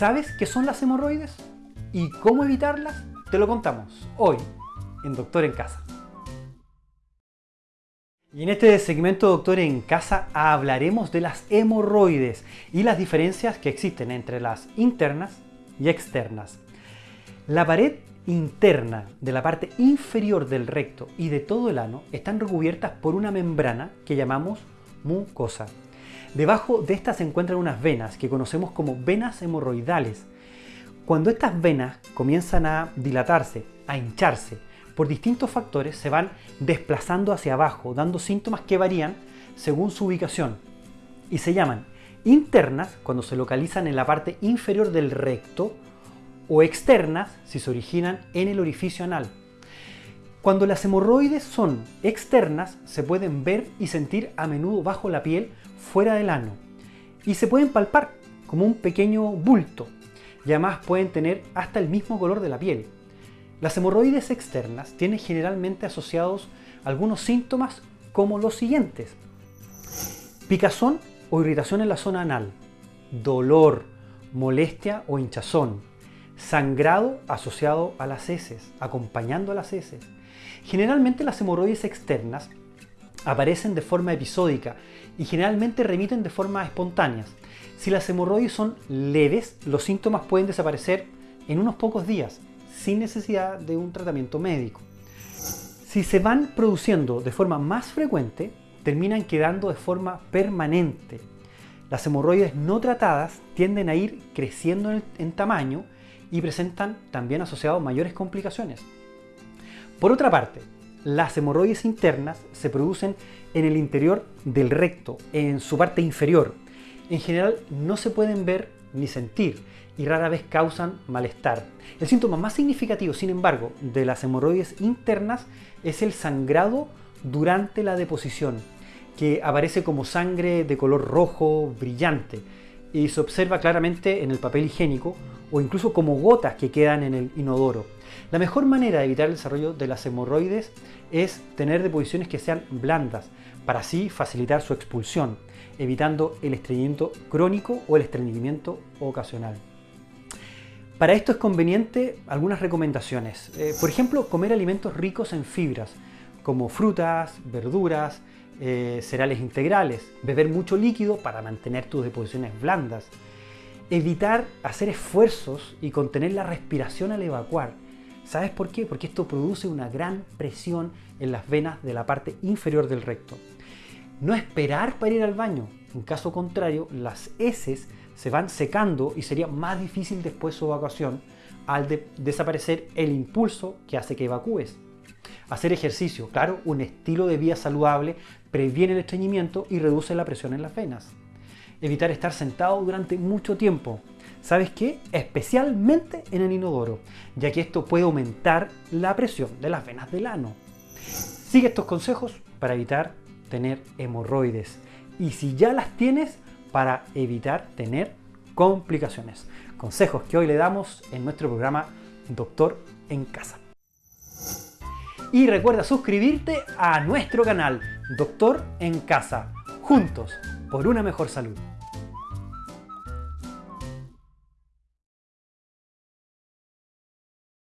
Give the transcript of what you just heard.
¿Sabes qué son las hemorroides? ¿Y cómo evitarlas? Te lo contamos hoy en Doctor en Casa. Y en este segmento Doctor en Casa hablaremos de las hemorroides y las diferencias que existen entre las internas y externas. La pared interna de la parte inferior del recto y de todo el ano están recubiertas por una membrana que llamamos mucosa. Debajo de esta se encuentran unas venas que conocemos como venas hemorroidales. Cuando estas venas comienzan a dilatarse, a hincharse, por distintos factores se van desplazando hacia abajo, dando síntomas que varían según su ubicación y se llaman internas cuando se localizan en la parte inferior del recto o externas si se originan en el orificio anal. Cuando las hemorroides son externas, se pueden ver y sentir a menudo bajo la piel fuera del ano y se pueden palpar como un pequeño bulto y además pueden tener hasta el mismo color de la piel. Las hemorroides externas tienen generalmente asociados algunos síntomas como los siguientes. Picazón o irritación en la zona anal, dolor, molestia o hinchazón, sangrado asociado a las heces, acompañando a las heces, Generalmente las hemorroides externas aparecen de forma episódica y generalmente remiten de forma espontánea. Si las hemorroides son leves, los síntomas pueden desaparecer en unos pocos días, sin necesidad de un tratamiento médico. Si se van produciendo de forma más frecuente, terminan quedando de forma permanente. Las hemorroides no tratadas tienden a ir creciendo en, tamaño y presentan también asociados mayores complicaciones. Por otra parte, las hemorroides internas se producen en el interior del recto, en su parte inferior. En general no se pueden ver ni sentir y rara vez causan malestar. El síntoma más significativo, sin embargo, de las hemorroides internas es el sangrado durante la deposición, que aparece como sangre de color rojo brillante y se observa claramente en el papel higiénico o incluso como gotas que quedan en el inodoro. La mejor manera de evitar el desarrollo de las hemorroides es tener deposiciones que sean blandas, para así facilitar su expulsión, evitando el estreñimiento crónico o el estreñimiento ocasional. Para esto es conveniente algunas recomendaciones. Eh, por ejemplo, comer alimentos ricos en fibras, como frutas, verduras, eh, cereales integrales, beber mucho líquido para mantener tus deposiciones blandas, evitar hacer esfuerzos y contener la respiración al evacuar, ¿Sabes por qué? Porque esto produce una gran presión en las venas de la parte inferior del recto. No esperar para ir al baño. En caso contrario, las heces se van secando y sería más difícil después su evacuación al desaparecer el impulso que hace que evacúes. Hacer ejercicio, claro, un estilo de vida saludable previene el estreñimiento y reduce la presión en las venas. Evitar estar sentado durante mucho tiempo. ¿Sabes qué? Especialmente en el inodoro, ya que esto puede aumentar la presión de las venas del ano. Sigue estos consejos para evitar tener hemorroides y si ya las tienes, para evitar tener complicaciones. Consejos que hoy le damos en nuestro programa Doctor en Casa. Y recuerda suscribirte a nuestro canal Doctor en Casa, juntos por una mejor salud.